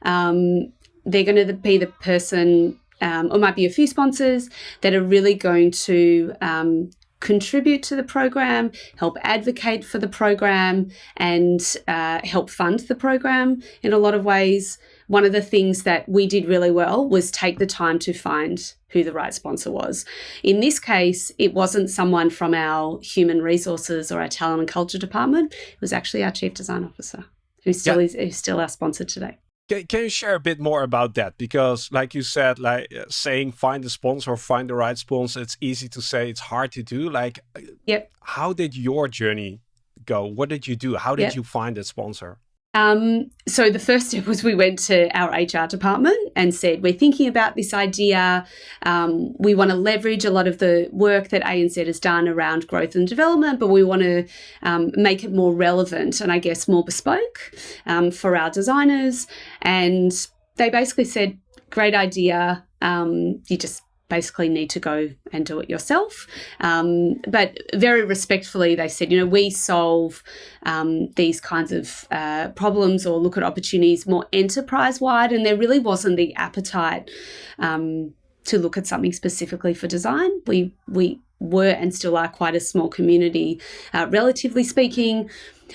Um, they're going to be the person, um, or might be a few sponsors that are really going to um, contribute to the program, help advocate for the program, and uh, help fund the program in a lot of ways one of the things that we did really well was take the time to find who the right sponsor was. In this case, it wasn't someone from our human resources or our talent and culture department. It was actually our chief design officer, who still yeah. is who's still our sponsor today. Can, can you share a bit more about that? Because, like you said, like uh, saying find a sponsor or find the right sponsor, it's easy to say, it's hard to do. Like, uh, yep. how did your journey go? What did you do? How did yep. you find a sponsor? Um, so the first step was we went to our HR department and said, we're thinking about this idea. Um, we want to leverage a lot of the work that ANZ has done around growth and development, but we want to um, make it more relevant and I guess more bespoke um, for our designers. And they basically said, great idea. Um, you just basically need to go and do it yourself. Um, but very respectfully, they said, you know, we solve um, these kinds of uh, problems or look at opportunities more enterprise wide, and there really wasn't the appetite um, to look at something specifically for design. We we were and still are quite a small community, uh, relatively speaking.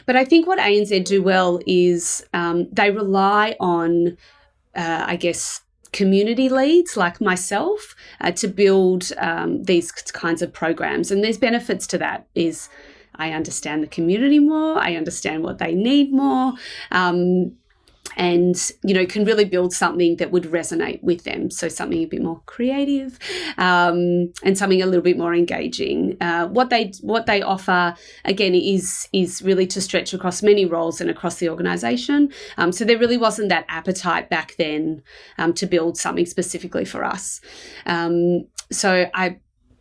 But I think what ANZ do well is um, they rely on, uh, I guess, community leads like myself uh, to build um, these kinds of programs. And there's benefits to that is I understand the community more, I understand what they need more. Um, and you know can really build something that would resonate with them. So something a bit more creative um, and something a little bit more engaging. Uh, what they what they offer again is is really to stretch across many roles and across the organization. Um, so there really wasn't that appetite back then um, to build something specifically for us. Um, so I,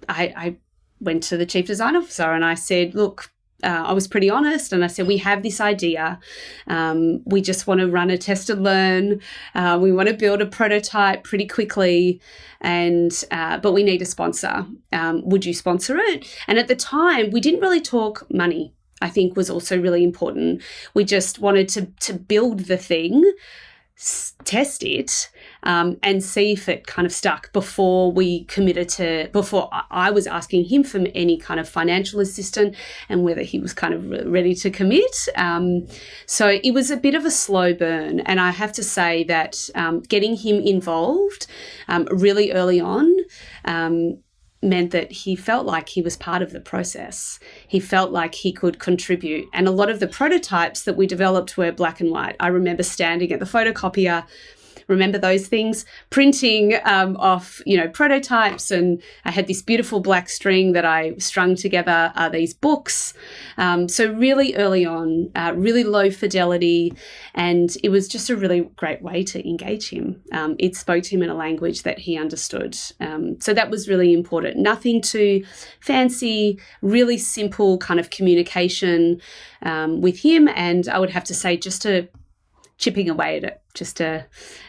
I I went to the chief design officer and I said look uh, I was pretty honest and I said, We have this idea. Um, we just want to run a test and learn. Uh, we want to build a prototype pretty quickly. And, uh, but we need a sponsor. Um, would you sponsor it? And at the time, we didn't really talk money, I think was also really important. We just wanted to, to build the thing, test it, um, and see if it kind of stuck before we committed to, before I was asking him for any kind of financial assistance and whether he was kind of ready to commit. Um, so it was a bit of a slow burn. And I have to say that um, getting him involved um, really early on um, meant that he felt like he was part of the process. He felt like he could contribute. And a lot of the prototypes that we developed were black and white. I remember standing at the photocopier remember those things, printing um, off, you know, prototypes. And I had this beautiful black string that I strung together uh, these books. Um, so really early on, uh, really low fidelity. And it was just a really great way to engage him. Um, it spoke to him in a language that he understood. Um, so that was really important. Nothing too fancy, really simple kind of communication um, with him. And I would have to say, just a chipping away at it, just a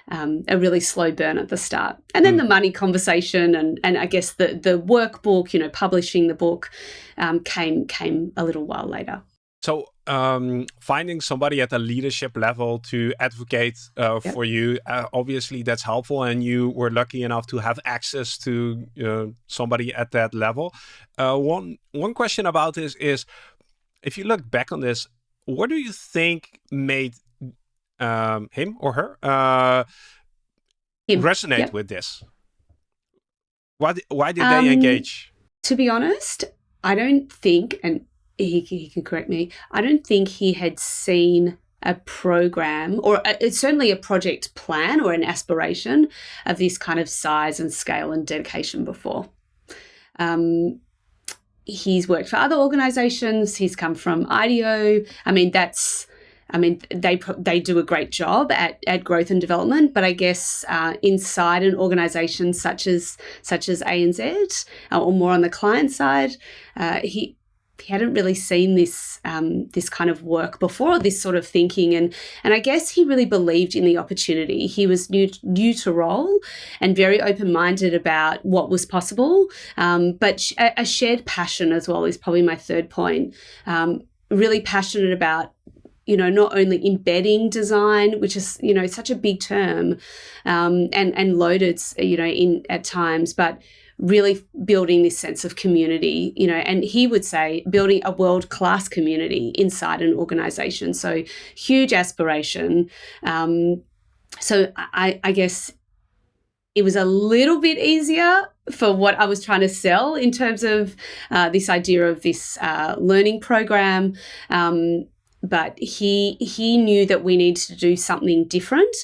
um, a really slow burn at the start, and then mm. the money conversation, and and I guess the the workbook, you know, publishing the book, um, came came a little while later. So um, finding somebody at a leadership level to advocate uh, yep. for you, uh, obviously that's helpful, and you were lucky enough to have access to uh, somebody at that level. Uh, one one question about this is, if you look back on this, what do you think made um, him or her uh, him. resonate yep. with this? Why, why did um, they engage? To be honest, I don't think, and he, he can correct me, I don't think he had seen a program or a, it's certainly a project plan or an aspiration of this kind of size and scale and dedication before. Um, he's worked for other organizations. He's come from IDEO. I mean, that's I mean, they they do a great job at, at growth and development, but I guess uh, inside an organisation such as such as ANZ, uh, or more on the client side, uh, he he hadn't really seen this um, this kind of work before, this sort of thinking, and and I guess he really believed in the opportunity. He was new new to role and very open minded about what was possible, um, but a, a, shared passion as well is probably my third point. Um, really passionate about you know, not only embedding design, which is, you know, such a big term um, and, and loaded, you know, in at times, but really building this sense of community, you know, and he would say building a world class community inside an organization. So huge aspiration. Um, so I, I guess it was a little bit easier for what I was trying to sell in terms of uh, this idea of this uh, learning program. Um, but he he knew that we needed to do something different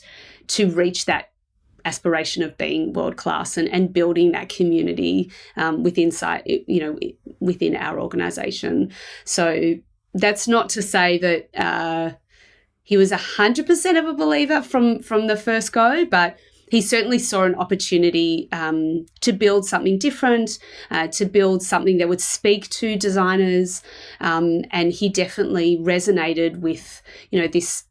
to reach that aspiration of being world class and, and building that community um, within you know within our organization. So that's not to say that uh, he was 100% of a believer from from the first go but he certainly saw an opportunity um, to build something different, uh, to build something that would speak to designers, um, and he definitely resonated with you know this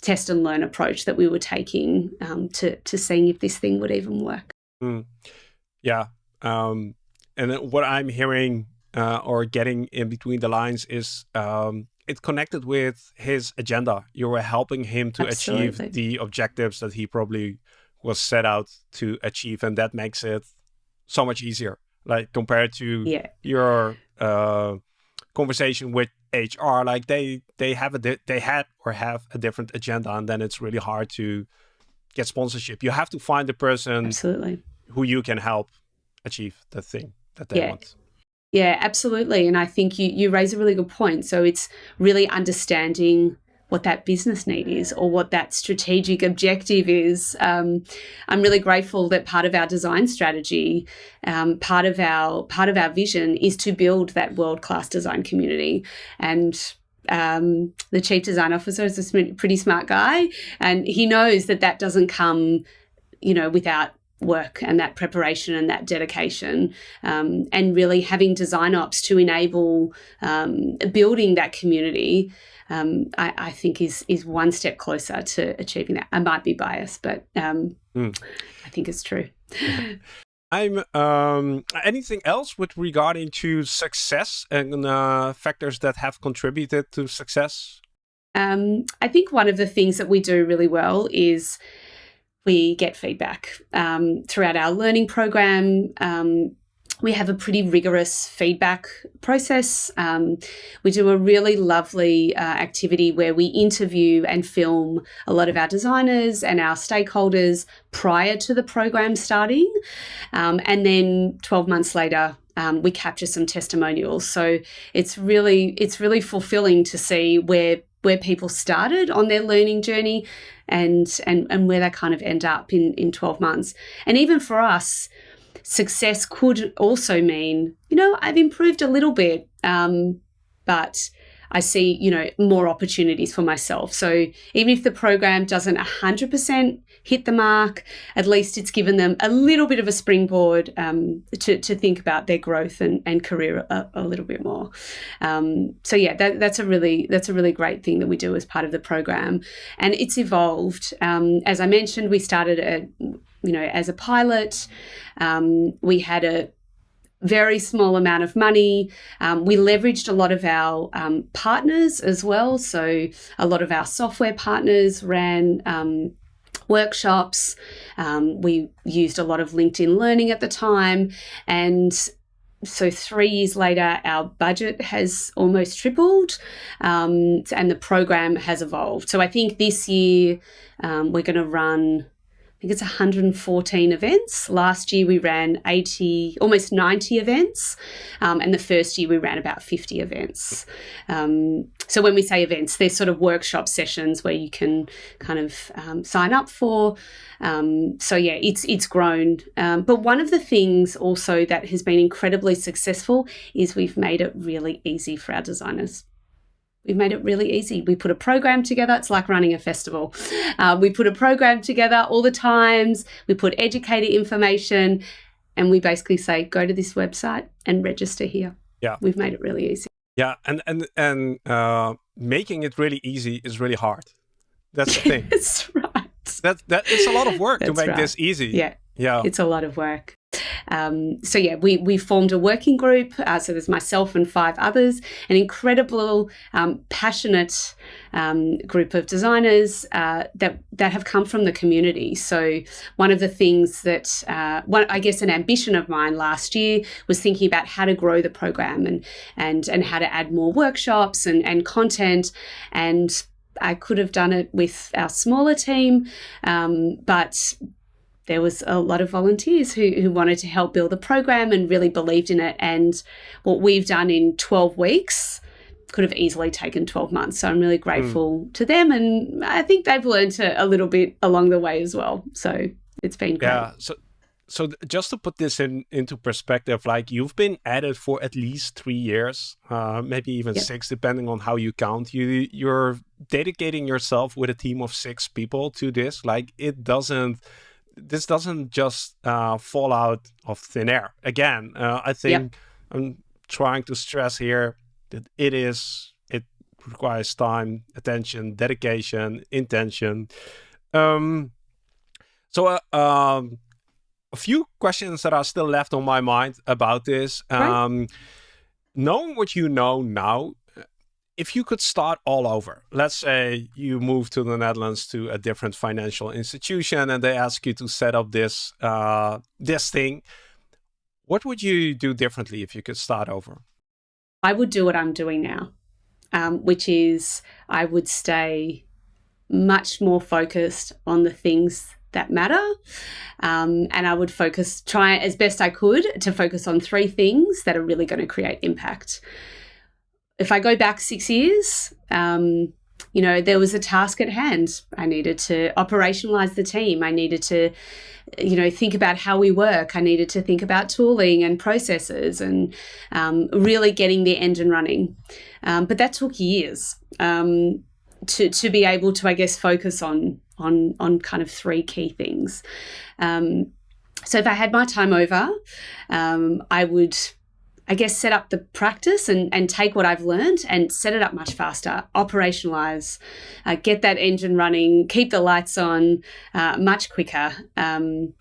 test and learn approach that we were taking um, to to seeing if this thing would even work. Mm. Yeah, um, and what I'm hearing uh, or getting in between the lines is um, it connected with his agenda. You were helping him to Absolutely. achieve the objectives that he probably was set out to achieve and that makes it so much easier like compared to yeah. your uh, conversation with HR like they they have a they had or have a different agenda and then it's really hard to get sponsorship you have to find the person absolutely who you can help achieve the thing that they yeah. want yeah absolutely and I think you you raise a really good point so it's really understanding what that business need is or what that strategic objective is. Um, I'm really grateful that part of our design strategy, um, part of our part of our vision is to build that world class design community and. Um, the chief design officer is a pretty smart guy, and he knows that that doesn't come, you know, without work and that preparation and that dedication um, and really having design ops to enable um, building that community um, I, I, think is is one step closer to achieving that. I might be biased, but um, mm. I think it's true. <laughs> I'm um, anything else with regarding to success and uh, factors that have contributed to success. Um, I think one of the things that we do really well is we get feedback um, throughout our learning program. We have a pretty rigorous feedback process. Um, we do a really lovely uh, activity where we interview and film a lot of our designers and our stakeholders prior to the program starting. Um, and then 12 months later, um, we capture some testimonials. So it's really it's really fulfilling to see where where people started on their learning journey and and and where they kind of end up in in 12 months. And even for us, success could also mean, you know, I've improved a little bit, um, but I see, you know, more opportunities for myself. So even if the program doesn't 100% hit the mark, at least it's given them a little bit of a springboard um, to, to think about their growth and, and career a, a little bit more. Um, so yeah, that, that's a really that's a really great thing that we do as part of the program, and it's evolved. Um, as I mentioned, we started a you know as a pilot. Um, we had a very small amount of money. Um, we leveraged a lot of our um, partners as well. So, a lot of our software partners ran um, workshops. Um, we used a lot of LinkedIn Learning at the time. And so, three years later, our budget has almost tripled um, and the program has evolved. So, I think this year um, we're going to run think it's 114 events. Last year we ran 80, almost 90 events, um, and the first year we ran about 50 events. Um, so when we say events, they're sort of workshop sessions where you can kind of um, sign up for. Um, so yeah, it's it's grown. Um, but one of the things also that has been incredibly successful is we've made it really easy for our designers. We've made it really easy. We put a program together. It's like running a festival. Uh, we put a program together all the times. We put educator information, and we basically say, go to this website and register here. Yeah, we've made it really easy. Yeah, and and and uh, making it really easy is really hard. That's the <laughs> thing. That's right. That that it's a lot of work That's to make right. this easy. Yeah, yeah, it's a lot of work. Um, so yeah, we we formed a working group. Uh, so there's myself and five others, an incredible, um, passionate um, group of designers uh, that that have come from the community. So one of the things that uh, one, I guess an ambition of mine last year was thinking about how to grow the program and and and how to add more workshops and and content and I could have done it with our smaller team, um, but there was a lot of volunteers who, who wanted to help build the program and really believed in it. And what we've done in 12 weeks could have easily taken 12 months. So I'm really grateful mm. to them. And I think they've learned a, a, little bit along the way as well. So it's been great. Yeah. So, so just to put this in into perspective, like you've been at it for at least three years, uh, maybe even yep. six, depending on how you count. You you're dedicating yourself with a team of six people to this. Like it doesn't this doesn't just uh, fall out of thin air. Again, uh, I think. I'm trying to stress here that it is it requires time, attention, dedication, intention. Um, so, uh, um, a few questions that are still left on my mind about this. Um, right. Knowing what you know now, if you could start all over, let's say you move to the Netherlands to a different financial institution and they ask you to set up this uh, this thing, what would you do differently if you could start over? I would do what I'm doing now, um, which is I would stay much more focused on the things that matter. Um, and I would focus, try as best I could to focus on three things that are really going to create impact if I go back six years, um, you know, there was a task at hand. I needed to operationalize the team. I needed to, you know, think about how we work. I needed to think about tooling and processes and um, really getting the engine running. Um, but that took years um, to to be able to, I guess, focus on on on kind of three key things. Um, so if I had my time over, um, I would I guess, set up the practice and, and take what I've learned and set it up much faster, operationalize, uh, get that engine running, keep the lights on uh, much quicker, um,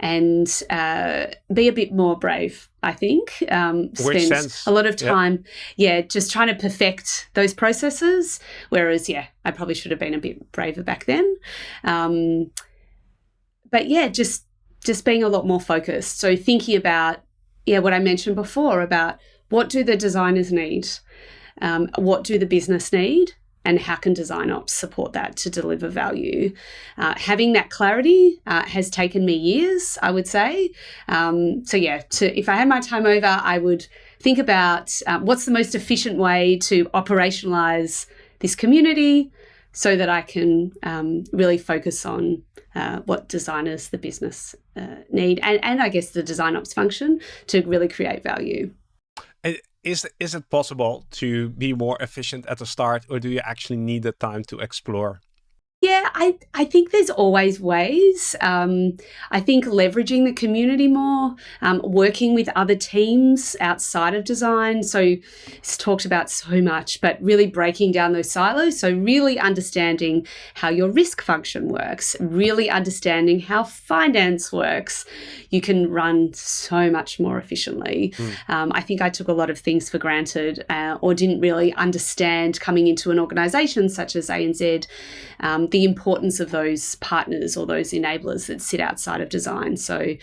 and uh, be a bit more brave. I think um, spend a lot of time, yep. yeah, just trying to perfect those processes. Whereas, yeah, I probably should have been a bit braver back then. Um, but yeah, just just being a lot more focused. So thinking about yeah, what I mentioned before about what do the designers need, um, what do the business need, and how can design ops support that to deliver value? Uh, having that clarity uh, has taken me years, I would say. Um, so yeah, to, if I had my time over, I would think about uh, what's the most efficient way to operationalize this community so that I can um, really focus on uh, what designers, the business uh, need, and, and I guess the design ops function to really create value. Is is it possible to be more efficient at the start or do you actually need the time to explore yeah, I, I think there's always ways. Um, I think leveraging the community more, um, working with other teams outside of design. So it's talked about so much, but really breaking down those silos. So really understanding how your risk function works, really understanding how finance works. You can run so much more efficiently. Mm. Um, I think I took a lot of things for granted uh, or didn't really understand coming into an organization such as ANZ um, the importance of those partners or those enablers that sit outside of design. So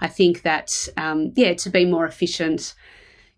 I think that, um, yeah, to be more efficient,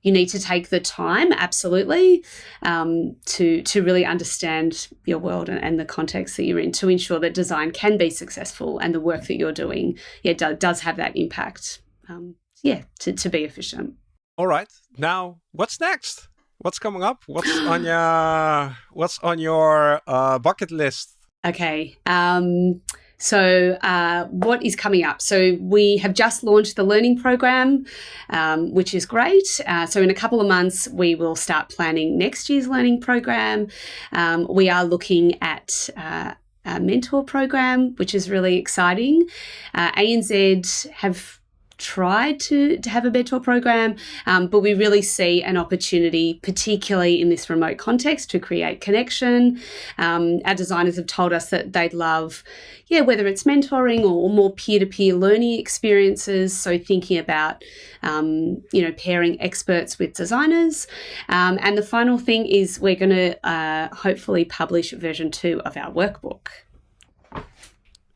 you need to take the time, absolutely, um, to to really understand your world and, and, the context that you're in to ensure that design can be successful and the work that you're doing, yeah, do, does have that impact. Um, yeah, to, to be efficient. All right. Now, what's next? What's coming up? What's on <gasps> your What's on your uh, bucket list Okay. Um, so, uh, what is coming up? So, we have just launched the learning program, um, which is great. Uh, so, in a couple of months, we will start planning next year's learning program. Um, we are looking at uh, a mentor program, which is really exciting. Uh, ANZ have tried to, to have a mentor program, um, but we really see an opportunity, particularly in this remote context, to create connection. Um, our designers have told us that they'd love, yeah, whether it's mentoring or, more peer-to-peer learning experiences. So thinking about, um, you know, pairing experts with designers. Um, and the final thing is we're going to uh, hopefully publish version two of our workbook.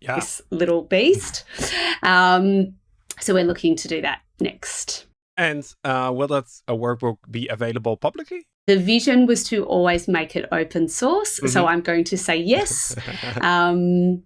Yeah. This little beast. So we're looking to do that next. And uh, will that a workbook be available publicly? The vision was to always make it open source. Mm -hmm. So mm-hmm. I'm going to say yes. <laughs> um,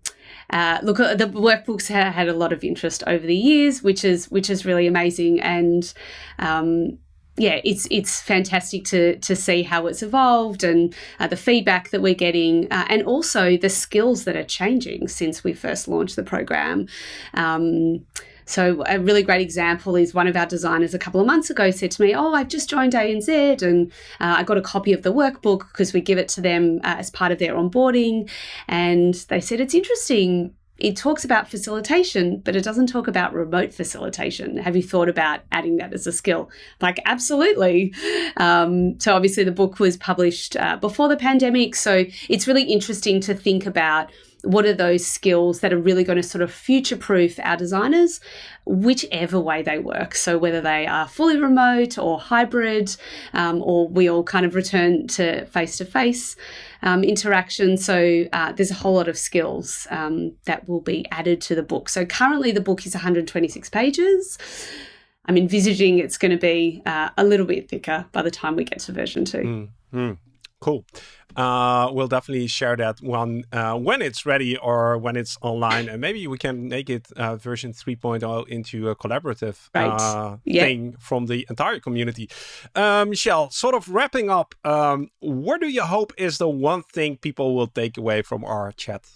uh, look, uh, the workbooks ha had a lot of interest over the years, which is which is really amazing. And um, yeah, it's it's fantastic to to see how it's evolved and uh, the feedback that we're getting, uh, and also the skills that are changing since we first launched the program. Um, so a really great example is one of our designers a couple of months ago said to me, "Oh, I've just joined ANZ and uh, I got a copy of the workbook because we give it to them uh, as part of their onboarding." And they said it's interesting it talks about facilitation, but it doesn't talk about remote facilitation. Have you thought about adding that as a skill? Like, absolutely. Um, so, obviously, the book was published uh, before the pandemic. So, it's really interesting to think about what are those skills that are really going to sort of future proof our designers, whichever way they work. So, whether they are fully remote or hybrid, um, or we all kind of return to face to face interaction. So, uh, there's a whole lot of skills um, that will be added to the book. So, currently, the book is 126 pages. I'm envisaging it's going to be uh, a little bit thicker by the time we get to version two. Mm, mm. Cool. Uh, we'll definitely share that one uh, when it's ready or when it's online. And maybe we can make it uh, version 3.0 into a collaborative right. Uh, yep. thing from the entire community. Um, Michelle, sort of wrapping up, um, what do you hope is the one thing people will take away from our chat?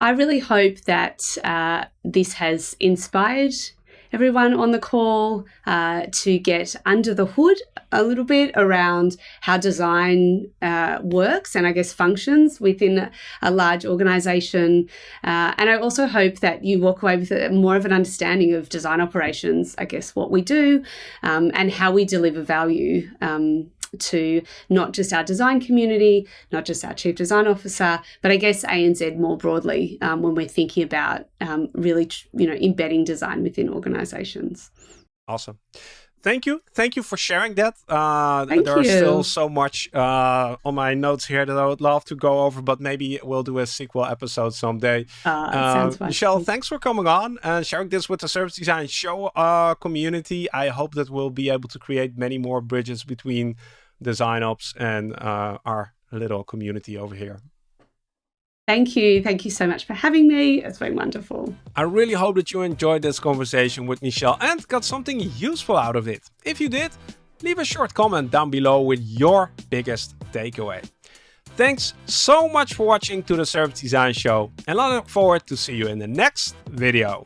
I really hope that uh, this has inspired everyone on the call uh, to get under the hood a little bit around how design uh, works and I guess functions within a large organization. Uh, and I also hope that you walk away with more of an understanding of design operations, I guess, what we do um, and how we deliver value um, to not just our design community, not just our chief design officer, but I guess ANZ more broadly um, when we're thinking about um, really, you know, embedding design within organisations. Awesome. thank you. Thank you for sharing that. Uh, thank there's you. still so much uh, on my notes here that I would love to go over, but maybe we'll do a sequel episode someday. Uh, uh, Michelle, thanks for coming on and sharing this with the Service Design Show uh, community. I hope that we'll be able to create many more bridges between design ops and uh, our little community over here. Thank you. Thank you so much for having me. It's been wonderful. I really hope that you enjoyed this conversation with Michelle and got something useful out of it. If you did, leave a short comment down below with your biggest takeaway. Thanks so much for watching to the Service Design Show and I look forward to see you in the next video.